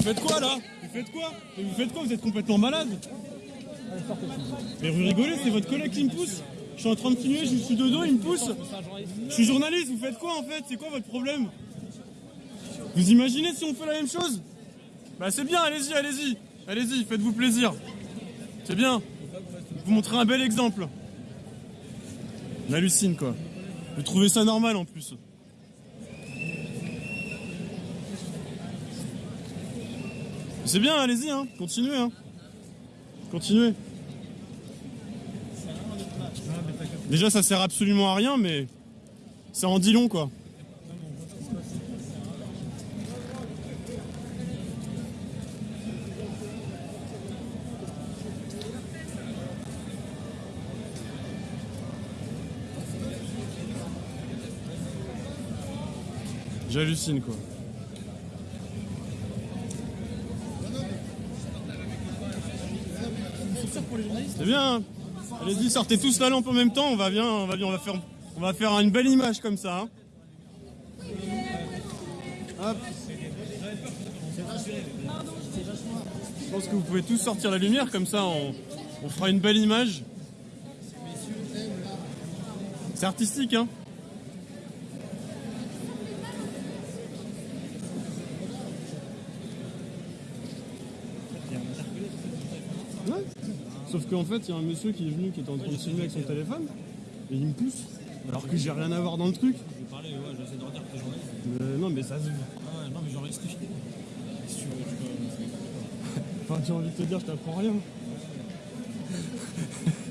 vous faites quoi là Vous faites quoi vous faites quoi Vous êtes complètement malade Mais vous rigolez, c'est votre collègue qui me pousse. Je suis en train de filmer, je suis de il me pousse. Je suis journaliste, vous faites quoi en fait C'est quoi votre problème Vous imaginez si on fait la même chose Bah c'est bien, allez-y, allez-y. Allez-y, faites-vous plaisir. C'est bien. Vous montrez un bel exemple. On hallucine quoi. Vous trouvez ça normal en plus C'est bien, allez-y, hein. continuez. Hein. Continuez. Déjà, ça sert absolument à rien, mais ça en dit long, quoi. J'hallucine, quoi. C'est bien. Allez-y, sortez tous la lampe en même temps. On va bien, on va bien, on va faire, on va faire une belle image comme ça. hein. Je pense que vous pouvez tous sortir la lumière comme ça. On, on fera une belle image. C'est artistique, hein. Ouais. Sauf qu'en fait, il y a un monsieur qui est venu, qui était en train de filmer avec son téléphone, et il me pousse, alors que j'ai rien à voir dans le truc. J'ai parlé, ouais, j'essaie de tes journées. Euh, non, mais ça se voit. Ah ouais, non, mais j'enregistre. Si tu veux, tu peux. enfin, j'ai envie de te dire, je t'apprends rien.